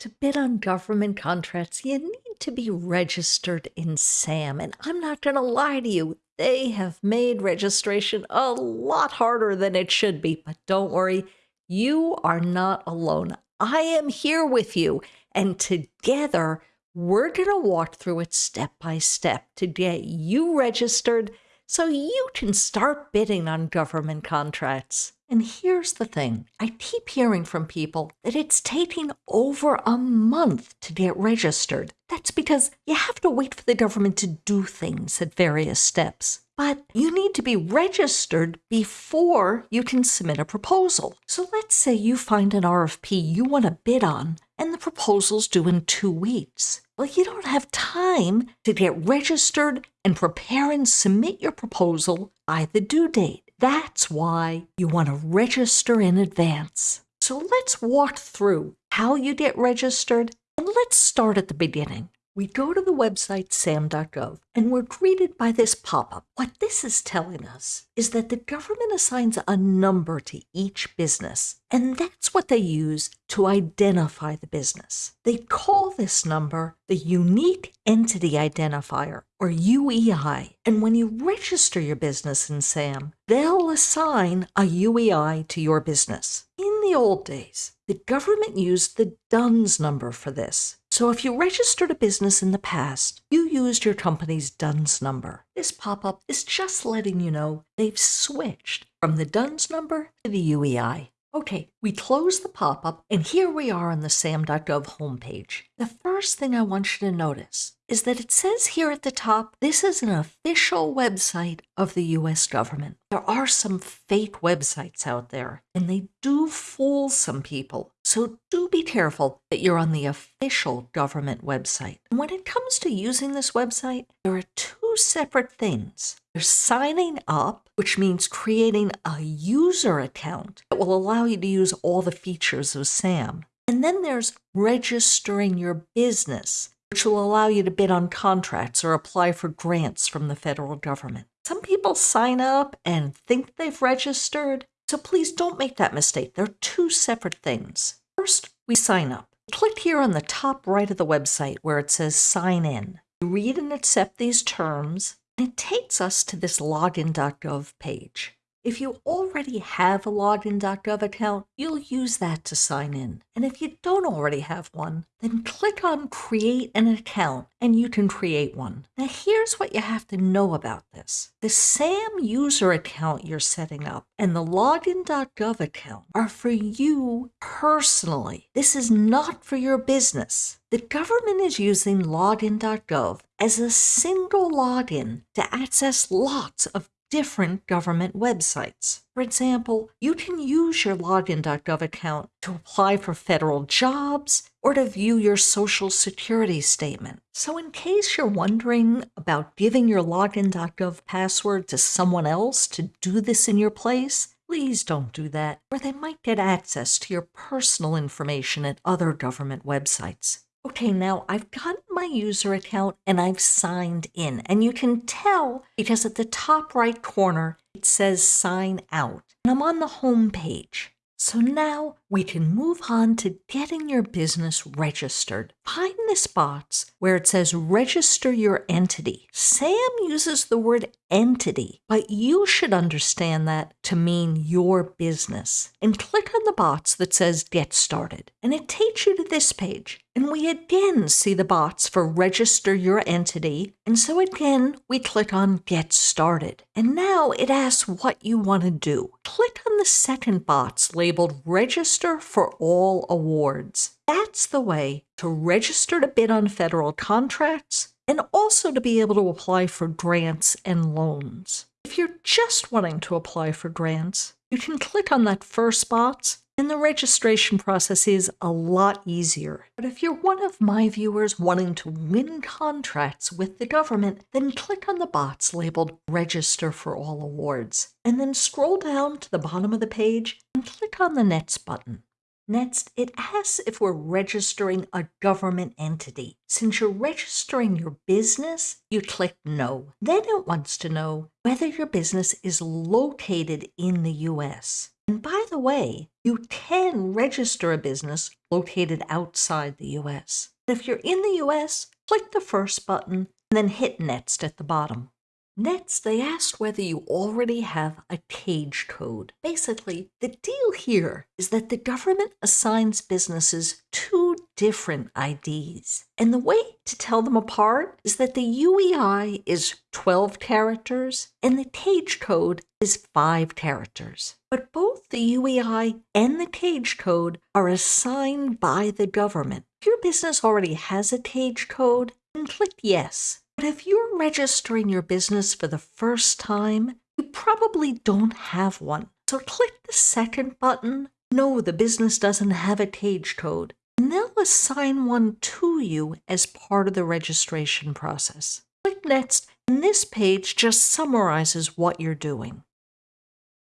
To bid on government contracts, you need to be registered in SAM. And I'm not going to lie to you, they have made registration a lot harder than it should be. But don't worry, you are not alone. I am here with you. And together, we're going to walk through it step by step to get you registered so you can start bidding on government contracts. And here's the thing I keep hearing from people that it's taking over a month to get registered. That's because you have to wait for the government to do things at various steps. But you need to be registered before you can submit a proposal. So let's say you find an RFP you want to bid on, and the proposal's due in two weeks. Well, you don't have time to get registered and prepare and submit your proposal by the due date. That's why you want to register in advance. So let's walk through how you get registered and let's start at the beginning. We go to the website sam.gov and we're greeted by this pop up. What this is telling us is that the government assigns a number to each business, and that's what they use to identify the business. They call this number the Unique Entity Identifier, or UEI. And when you register your business in SAM, they'll assign a UEI to your business. In the old days, the government used the DUNS number for this. So if you registered a business in the past, you used your company's DUNS number. This pop-up is just letting you know they've switched from the DUNS number to the UEI. Okay, we close the pop-up and here we are on the SAM.gov homepage. The first thing I want you to notice is that it says here at the top, this is an official website of the US government. There are some fake websites out there and they do fool some people. So do be careful that you're on the official government website. And when it comes to using this website, there are two separate things. There's signing up, which means creating a user account that will allow you to use all the features of SAM. And then there's registering your business, which will allow you to bid on contracts or apply for grants from the federal government. Some people sign up and think they've registered, so please don't make that mistake. They're two separate things. First, we sign up. Click here on the top right of the website where it says sign in. You read and accept these terms and it takes us to this login.gov page. If you already have a login.gov account, you'll use that to sign in. And if you don't already have one, then click on Create an Account and you can create one. Now here's what you have to know about this. The SAM user account you're setting up and the login.gov account are for you personally. This is not for your business. The government is using login.gov as a single login to access lots of different government websites. For example, you can use your login.gov account to apply for federal jobs or to view your social security statement. So in case you're wondering about giving your login.gov password to someone else to do this in your place, please don't do that, or they might get access to your personal information at other government websites. Okay, now I've got my user account and I've signed in. And you can tell because at the top right corner, it says sign out. And I'm on the home page. So now we can move on to getting your business registered. Find this box where it says register your entity. Sam uses the word entity, but you should understand that to mean your business. And click on the box that says get started. And it takes you to this page. And we again see the box for register your entity. And so again, we click on get started. And now it asks what you want to do. Click on the second box labeled register for all awards. That's the way to register to bid on federal contracts and also to be able to apply for grants and loans. If you're just wanting to apply for grants, you can click on that first box and the registration process is a lot easier. But if you're one of my viewers wanting to win contracts with the government, then click on the box labeled Register for All Awards, and then scroll down to the bottom of the page and click on the Next button. Next, it asks if we're registering a government entity. Since you're registering your business, you click No. Then it wants to know whether your business is located in the US. And by the way, you can register a business located outside the US. If you're in the US, click the first button and then hit Next at the bottom. Next, they asked whether you already have a CAGE code. Basically, the deal here is that the government assigns businesses two different IDs. And the way to tell them apart is that the UEI is 12 characters and the cage code is 5 characters. But both the UEI and the cage code are assigned by the government. If your business already has a cage code, then click Yes. But if you're registering your business for the first time, you probably don't have one. So click the second button. No, the business doesn't have a cage code. And they'll assign one to you as part of the registration process. Click Next, and this page just summarizes what you're doing.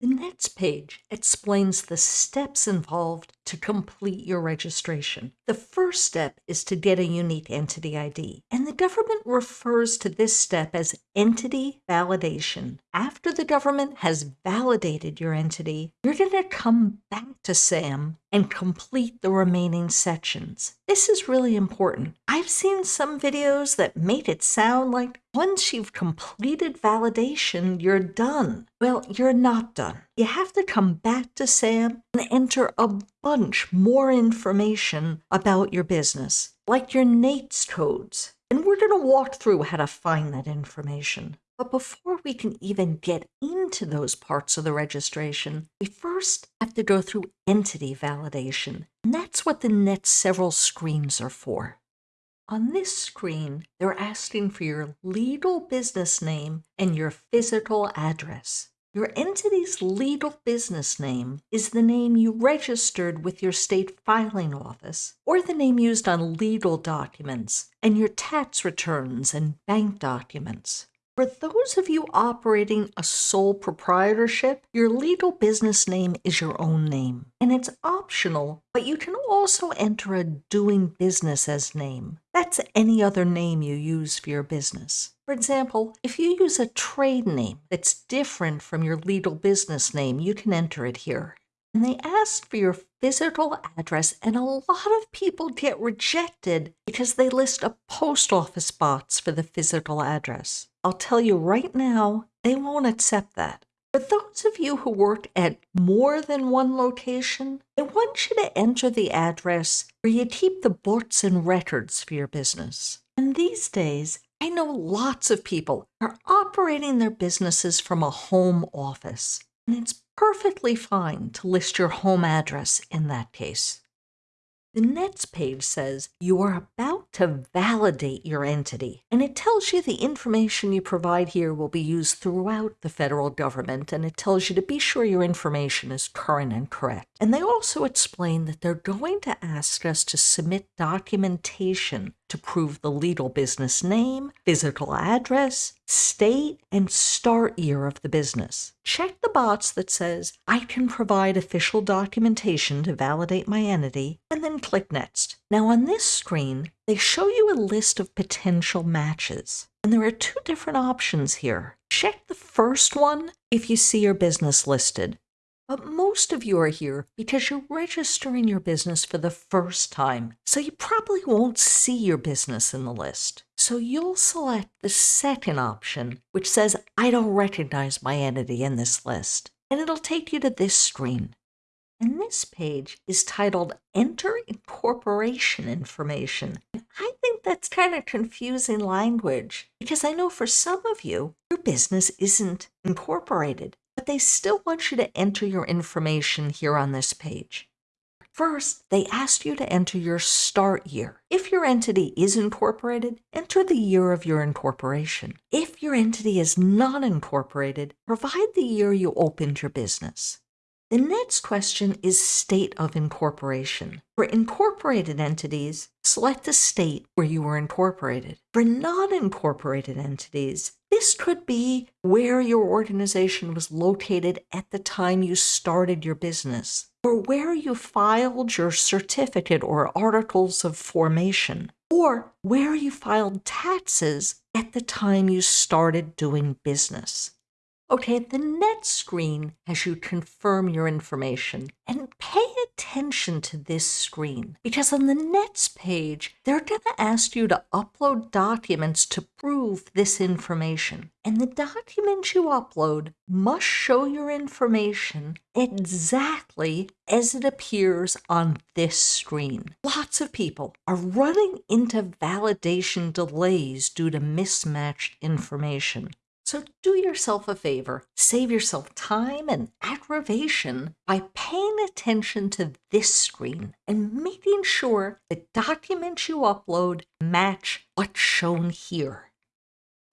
The next page explains the steps involved to complete your registration. The first step is to get a unique entity ID, and the government refers to this step as entity validation. After the government has validated your entity, you're going to come back to SAM and complete the remaining sections. This is really important. I've seen some videos that made it sound like once you've completed validation, you're done. Well, you're not done. You have to come back to SAM enter a bunch more information about your business, like your NAICS codes. And we're going to walk through how to find that information. But before we can even get into those parts of the registration, we first have to go through entity validation. And that's what the next several screens are for. On this screen, they're asking for your legal business name and your physical address. Your entity's legal business name is the name you registered with your state filing office or the name used on legal documents and your tax returns and bank documents. For those of you operating a sole proprietorship, your legal business name is your own name, and it's optional, but you can also enter a doing business as name. That's any other name you use for your business. For example, if you use a trade name that's different from your legal business name, you can enter it here. And they ask for your physical address, and a lot of people get rejected because they list a post office box for the physical address. I'll tell you right now, they won't accept that. For those of you who work at more than one location, I want you to enter the address where you keep the books and records for your business. And these days, I know lots of people are operating their businesses from a home office, and it's perfectly fine to list your home address in that case. The next page says you are about to validate your entity, and it tells you the information you provide here will be used throughout the federal government, and it tells you to be sure your information is current and correct. And they also explain that they're going to ask us to submit documentation to prove the legal business name, physical address, state, and start year of the business. Check the box that says, I can provide official documentation to validate my entity, and then click Next. Now on this screen, they show you a list of potential matches. And there are two different options here. Check the first one if you see your business listed. But most of you are here because you're registering your business for the first time, so you probably won't see your business in the list. So you'll select the second option, which says, I don't recognize my entity in this list, and it'll take you to this screen. And this page is titled Enter Incorporation Information. And I think that's kind of confusing language because I know for some of you, your business isn't incorporated but they still want you to enter your information here on this page. First, they ask you to enter your start year. If your entity is incorporated, enter the year of your incorporation. If your entity is not incorporated, provide the year you opened your business. The next question is state of incorporation. For incorporated entities, select the state where you were incorporated. For non-incorporated entities, this could be where your organization was located at the time you started your business, or where you filed your certificate or articles of formation, or where you filed taxes at the time you started doing business. Okay, the next screen has you confirm your information. And pay attention to this screen because on the next page, they're going to ask you to upload documents to prove this information. And the documents you upload must show your information exactly as it appears on this screen. Lots of people are running into validation delays due to mismatched information. So do yourself a favor, save yourself time and aggravation by paying attention to this screen and making sure the documents you upload match what's shown here.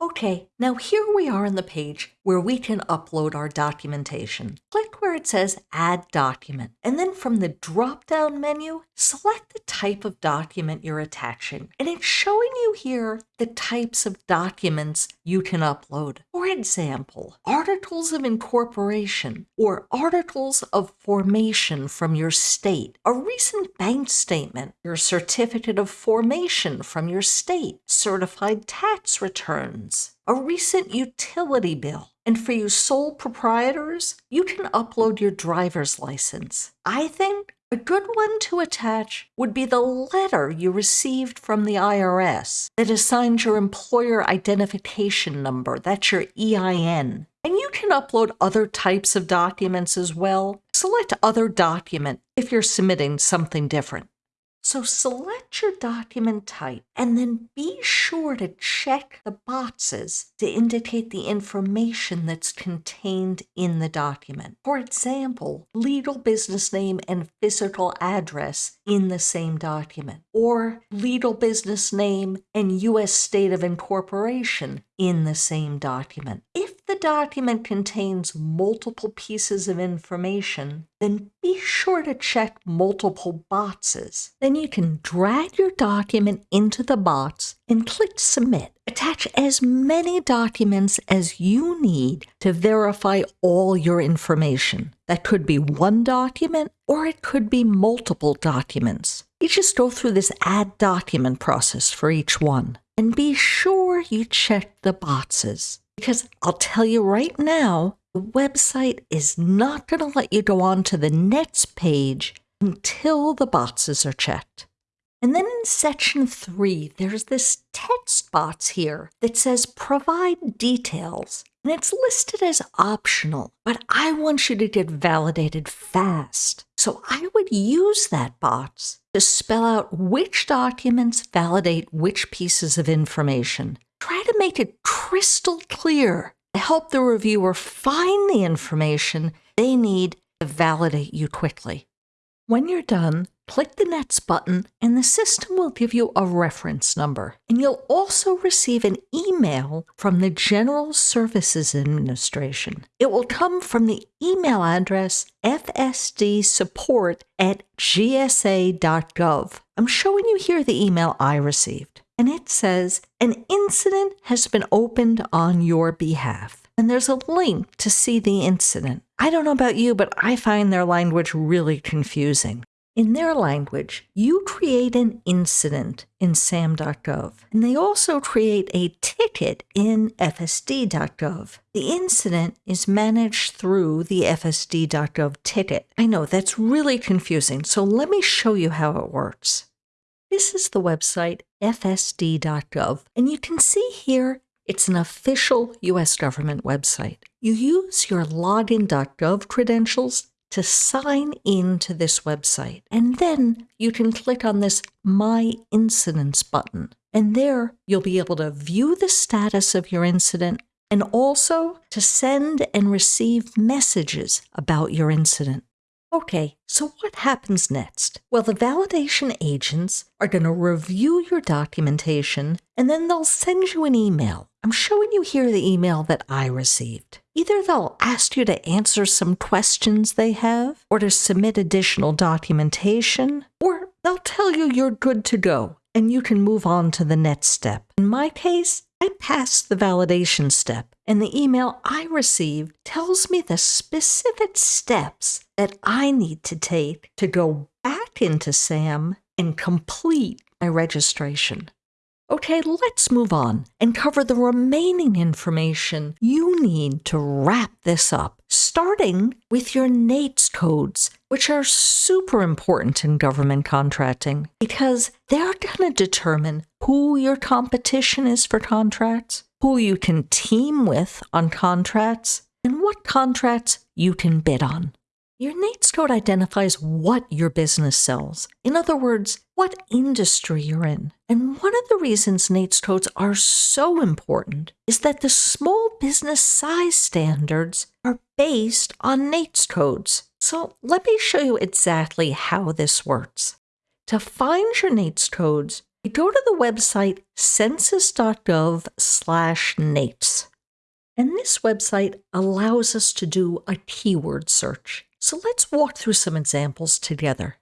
Okay, now here we are on the page where we can upload our documentation. Click where it says Add Document, and then from the drop-down menu, select the type of document you're attaching. And it's showing you here the types of documents you can upload. For example, articles of incorporation or articles of formation from your state, a recent bank statement, your certificate of formation from your state, certified tax returns, a recent utility bill. And for you sole proprietors, you can upload your driver's license. I think a good one to attach would be the letter you received from the IRS that assigns your employer identification number, that's your EIN. And you can upload other types of documents as well. Select Other Document if you're submitting something different. So select your document type and then be sure to check the boxes to indicate the information that's contained in the document. For example, legal business name and physical address in the same document, or legal business name and U.S. state of incorporation in the same document. If the document contains multiple pieces of information, then be sure to check multiple boxes. Then you can drag your document into the box and click Submit. Attach as many documents as you need to verify all your information. That could be one document or it could be multiple documents. You just go through this add document process for each one. And be sure you check the boxes. Because I'll tell you right now, the website is not going to let you go on to the next page until the boxes are checked. And then in section three, there's this text box here that says provide details. And it's listed as optional, but I want you to get validated fast. So I would use that box to spell out which documents validate which pieces of information. Try to make it crystal clear to help the reviewer find the information they need to validate you quickly. When you're done, click the Next button and the system will give you a reference number. And you'll also receive an email from the General Services Administration. It will come from the email address fsdsupport at gsa.gov. I'm showing you here the email I received. And it says, an incident has been opened on your behalf. And there's a link to see the incident. I don't know about you, but I find their language really confusing. In their language, you create an incident in SAM.gov, and they also create a ticket in FSD.gov. The incident is managed through the FSD.gov ticket. I know that's really confusing, so let me show you how it works. This is the website fsd.gov, and you can see here it's an official US government website. You use your login.gov credentials to sign in to this website. And then you can click on this My Incidents button. And there you'll be able to view the status of your incident and also to send and receive messages about your incident. Okay, so what happens next? Well, the validation agents are going to review your documentation and then they'll send you an email. I'm showing you here the email that I received. Either they'll ask you to answer some questions they have, or to submit additional documentation, or they'll tell you you're good to go and you can move on to the next step. In my case, I passed the validation step, and the email I received tells me the specific steps that I need to take to go back into SAM and complete my registration. Okay, let's move on and cover the remaining information you need to wrap this up, starting with your NAICS codes, which are super important in government contracting because they're going to determine who your competition is for contracts, who you can team with on contracts, and what contracts you can bid on. Your NAICS code identifies what your business sells. In other words, what industry you're in. And one of the reasons NAICS codes are so important is that the small business size standards are based on NAICS codes. So let me show you exactly how this works. To find your NAICS codes, you go to the website census.gov slash NAICS. And this website allows us to do a keyword search. So let's walk through some examples together.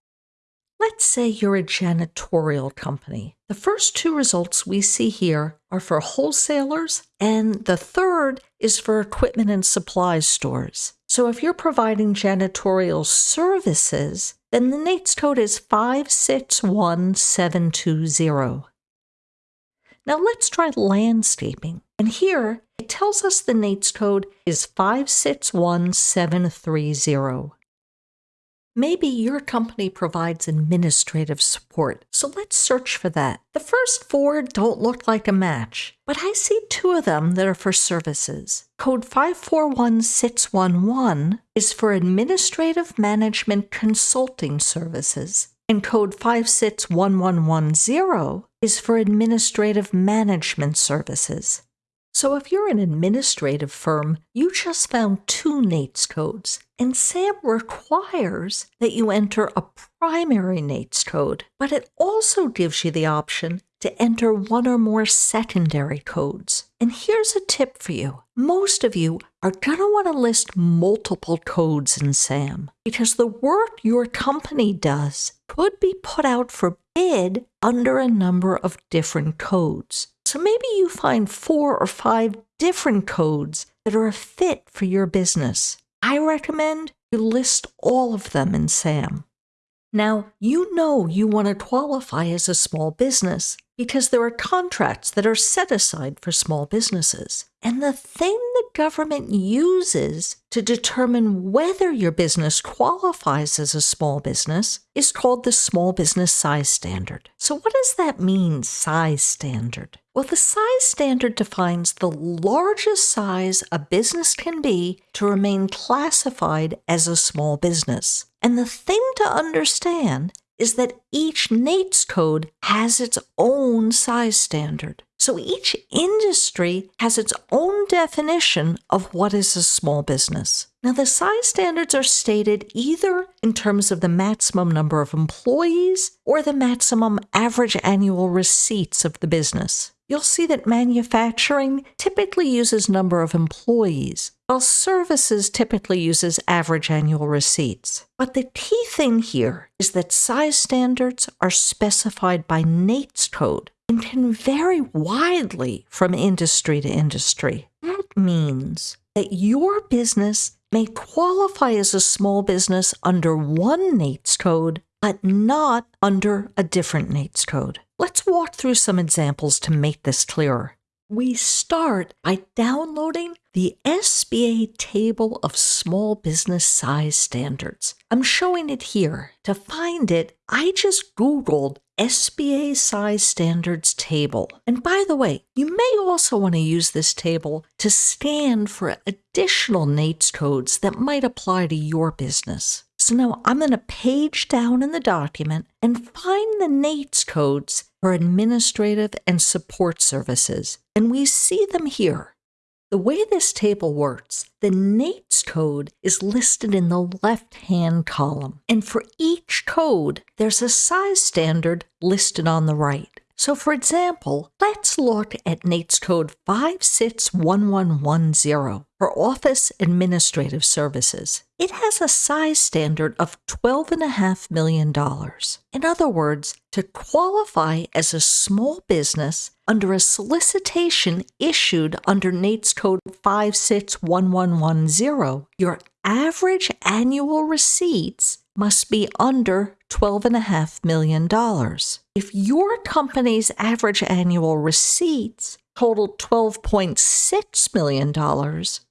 Let's say you're a janitorial company. The first two results we see here are for wholesalers, and the third is for equipment and supplies stores. So if you're providing janitorial services, then the NAICS code is 561720. Now let's try landscaping. And here it tells us the NAICS code is 561730. Maybe your company provides administrative support, so let's search for that. The first four don't look like a match, but I see two of them that are for services. Code 541611 is for administrative management consulting services, and code 561110 is for administrative management services. So if you're an administrative firm, you just found two NAICS codes, and SAM requires that you enter a primary NAICS code, but it also gives you the option to enter one or more secondary codes. And here's a tip for you. Most of you are going to want to list multiple codes in SAM because the work your company does could be put out for bid under a number of different codes. So maybe you find four or five different codes that are a fit for your business. I recommend you list all of them in SAM. Now, you know you want to qualify as a small business because there are contracts that are set aside for small businesses. And the thing the government uses to determine whether your business qualifies as a small business is called the Small Business Size Standard. So, what does that mean, size standard? Well, the size standard defines the largest size a business can be to remain classified as a small business. And the thing to understand is that each NAICS code has its own size standard. So each industry has its own definition of what is a small business. Now, the size standards are stated either in terms of the maximum number of employees or the maximum average annual receipts of the business. You'll see that manufacturing typically uses number of employees, while services typically uses average annual receipts. But the key thing here is that size standards are specified by NAICS code and can vary widely from industry to industry. That means that your business may qualify as a small business under one NAICS code, but not under a different NAICS code. Let's walk through some examples to make this clearer. We start by downloading the SBA Table of Small Business Size Standards. I'm showing it here. To find it, I just Googled SBA Size Standards Table. And by the way, you may also want to use this table to scan for additional NAICS codes that might apply to your business. So now I'm going to page down in the document and find the NAICS codes for administrative and support services. And we see them here. The way this table works, the NAICS code is listed in the left hand column. And for each code, there's a size standard listed on the right. So, for example, let's look at NAICS code 561110 for Office Administrative Services. It has a size standard of $12.5 million. In other words, to qualify as a small business under a solicitation issued under NAICS code 561110, your average annual receipts must be under $12.5 million. If your company's average annual receipts totaled $12.6 million,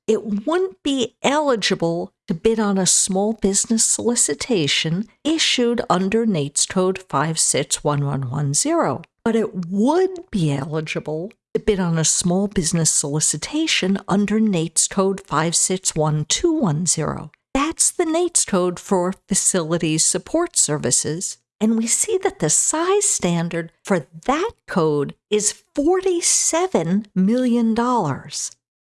it wouldn't be eligible to bid on a small business solicitation issued under NAICS Code 561110, but it would be eligible to bid on a small business solicitation under NAICS Code 561210. That's the NAICS code for Facilities Support Services. And we see that the size standard for that code is $47 million.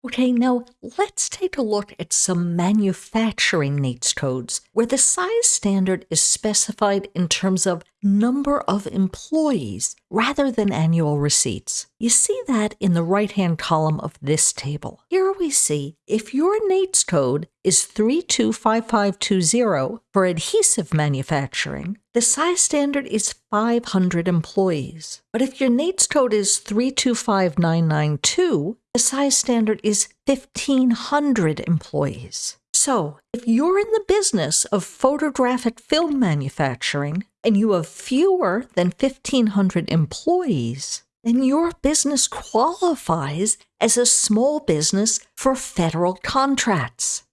Okay, now let's take a look at some manufacturing NAICS codes where the size standard is specified in terms of number of employees rather than annual receipts. You see that in the right hand column of this table. Here we see if your NAICS code is 325520 for adhesive manufacturing, the size standard is 500 employees. But if your NAICS code is 325992, the size standard is 1,500 employees. So, if you're in the business of photographic film manufacturing and you have fewer than 1,500 employees, then your business qualifies as a small business for federal contracts.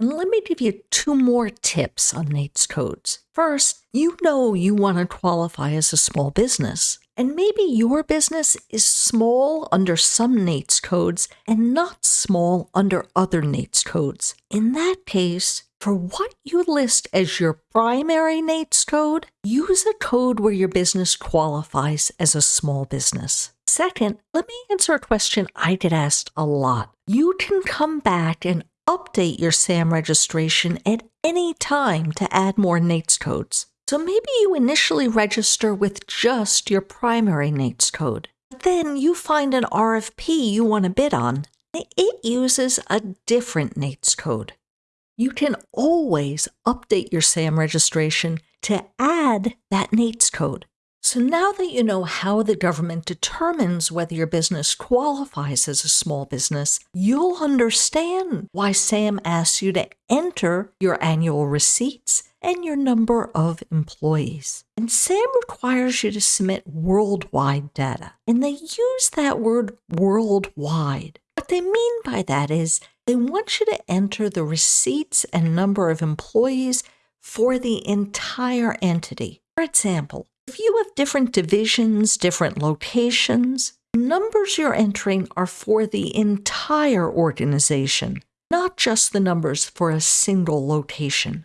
And let me give you two more tips on NAICS codes. First, you know you want to qualify as a small business. And maybe your business is small under some NAICS codes and not small under other NAICS codes. In that case, for what you list as your primary NAICS code, use a code where your business qualifies as a small business. Second, let me answer a question I get asked a lot. You can come back and update your SAM registration at any time to add more NAICS codes. So maybe you initially register with just your primary NAICS code. But then you find an RFP you want to bid on. It uses a different NAICS code. You can always update your SAM registration to add that NAICS code. So now that you know how the government determines whether your business qualifies as a small business, you'll understand why SAM asks you to enter your annual receipts and your number of employees. And SAM requires you to submit worldwide data. And they use that word worldwide. They mean by that is they want you to enter the receipts and number of employees for the entire entity. For example, if you have different divisions, different locations, numbers you're entering are for the entire organization, not just the numbers for a single location.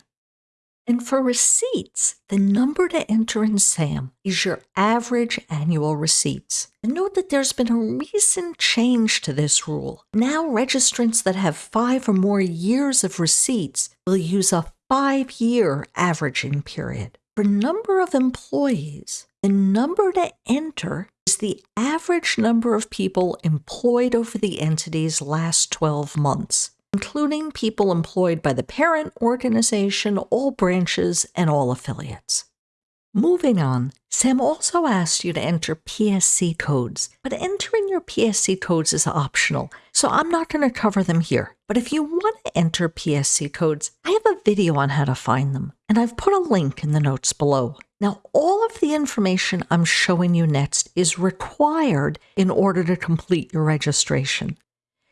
And for receipts, the number to enter in SAM is your average annual receipts. And note that there's been a recent change to this rule. Now, registrants that have five or more years of receipts will use a five year averaging period. For number of employees, the number to enter is the average number of people employed over the entity's last 12 months including people employed by the parent organization, all branches, and all affiliates. Moving on, Sam also asked you to enter PSC codes, but entering your PSC codes is optional, so I'm not going to cover them here. But if you want to enter PSC codes, I have a video on how to find them, and I've put a link in the notes below. Now, all of the information I'm showing you next is required in order to complete your registration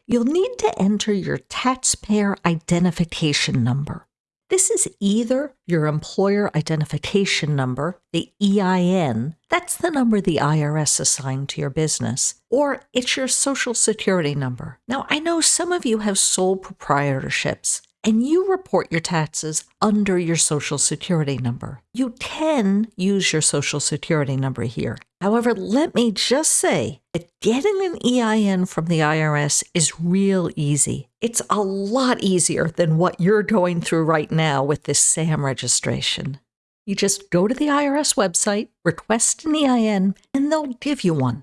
you'll need to enter your taxpayer identification number. This is either your employer identification number, the EIN, that's the number the IRS assigned to your business, or it's your social security number. Now, I know some of you have sole proprietorships, and you report your taxes under your social security number. You can use your social security number here. However, let me just say that getting an EIN from the IRS is real easy. It's a lot easier than what you're going through right now with this SAM registration. You just go to the IRS website, request an EIN, and they'll give you one.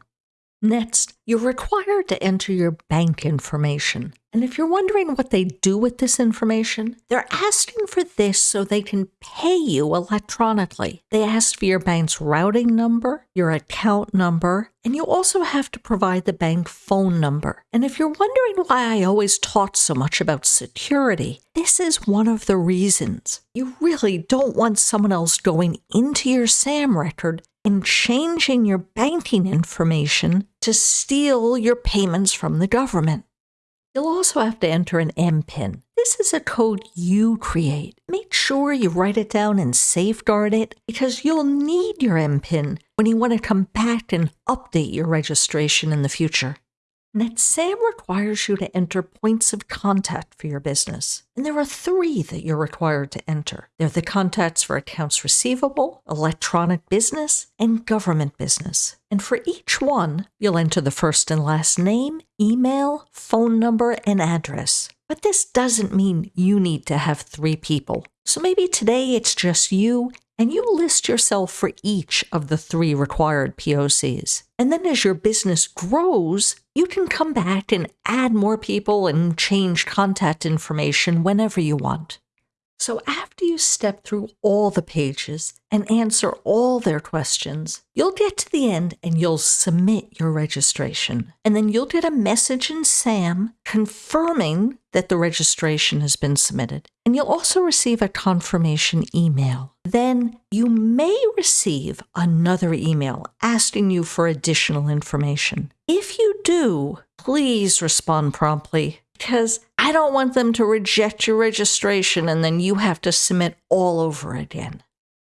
Next, you're required to enter your bank information. And if you're wondering what they do with this information, they're asking for this so they can pay you electronically. They ask for your bank's routing number, your account number, and you also have to provide the bank phone number. And if you're wondering why I always talk so much about security, this is one of the reasons. You really don't want someone else going into your SAM record and changing your banking information to steal your payments from the government. You'll also have to enter an MPIN. This is a code you create. Make sure you write it down and safeguard it because you'll need your MPIN when you want to come back and update your registration in the future. NetSam requires you to enter points of contact for your business, and there are three that you're required to enter. They're the contacts for accounts receivable, electronic business, and government business. And for each one, you'll enter the first and last name, email, phone number, and address. But this doesn't mean you need to have three people. So maybe today it's just you and you list yourself for each of the three required POCs. And then as your business grows, you can come back and add more people and change contact information whenever you want. So after you step through all the pages and answer all their questions, you'll get to the end and you'll submit your registration. And then you'll get a message in SAM confirming that the registration has been submitted. And you'll also receive a confirmation email. Then you may receive another email asking you for additional information. If you do, please respond promptly because I don't want them to reject your registration and then you have to submit all over again.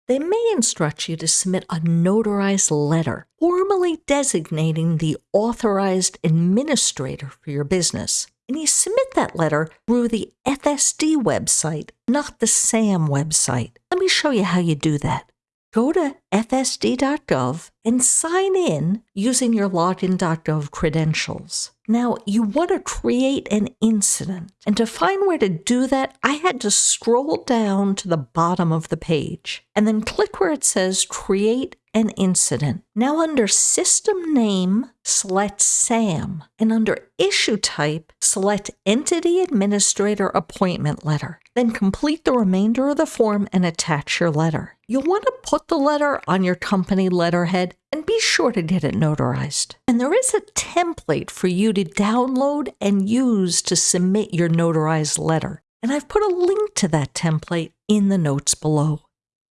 They may instruct you to submit a notarized letter formally designating the authorized administrator for your business. And you submit that letter through the FSD website, not the SAM website. Let me show you how you do that go to fsd.gov and sign in using your login.gov credentials. Now, you want to create an incident. And to find where to do that, I had to scroll down to the bottom of the page and then click where it says Create an Incident. Now, under System Name, select SAM, and under Issue Type, select Entity Administrator Appointment Letter. Then complete the remainder of the form and attach your letter. You'll want to put the letter on your company letterhead and be sure to get it notarized. And there is a template for you to download and use to submit your notarized letter. And I've put a link to that template in the notes below.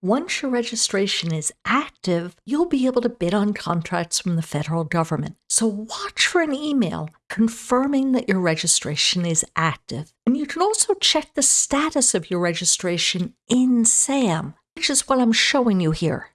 Once your registration is active, you'll be able to bid on contracts from the federal government. So watch for an email confirming that your registration is active. And you can also check the status of your registration in SAM which is what I'm showing you here.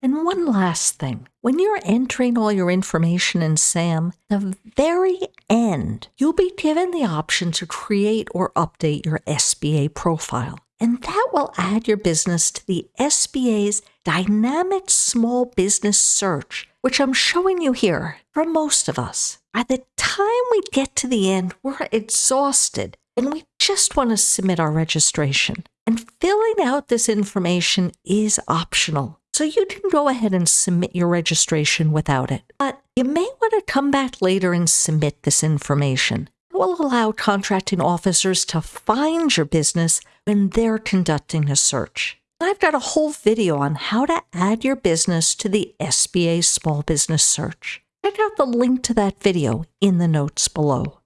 And one last thing. When you're entering all your information in SAM, the very end, you'll be given the option to create or update your SBA profile. And that will add your business to the SBA's dynamic small business search, which I'm showing you here for most of us. By the time we get to the end, we're exhausted and we just want to submit our registration. And filling out this information is optional. So you can go ahead and submit your registration without it. But you may want to come back later and submit this information. It will allow contracting officers to find your business when they're conducting a search. I've got a whole video on how to add your business to the SBA Small Business Search. Check out the link to that video in the notes below.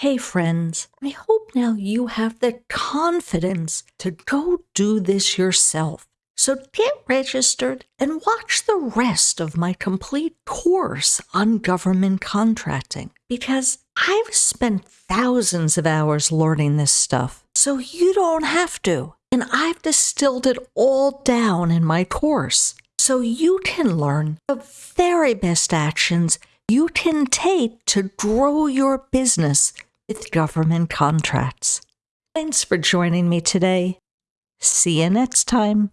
Hey friends, I hope now you have the confidence to go do this yourself. So get registered and watch the rest of my complete course on government contracting because I've spent thousands of hours learning this stuff, so you don't have to. And I've distilled it all down in my course so you can learn the very best actions you can take to grow your business with government contracts. Thanks for joining me today. See you next time.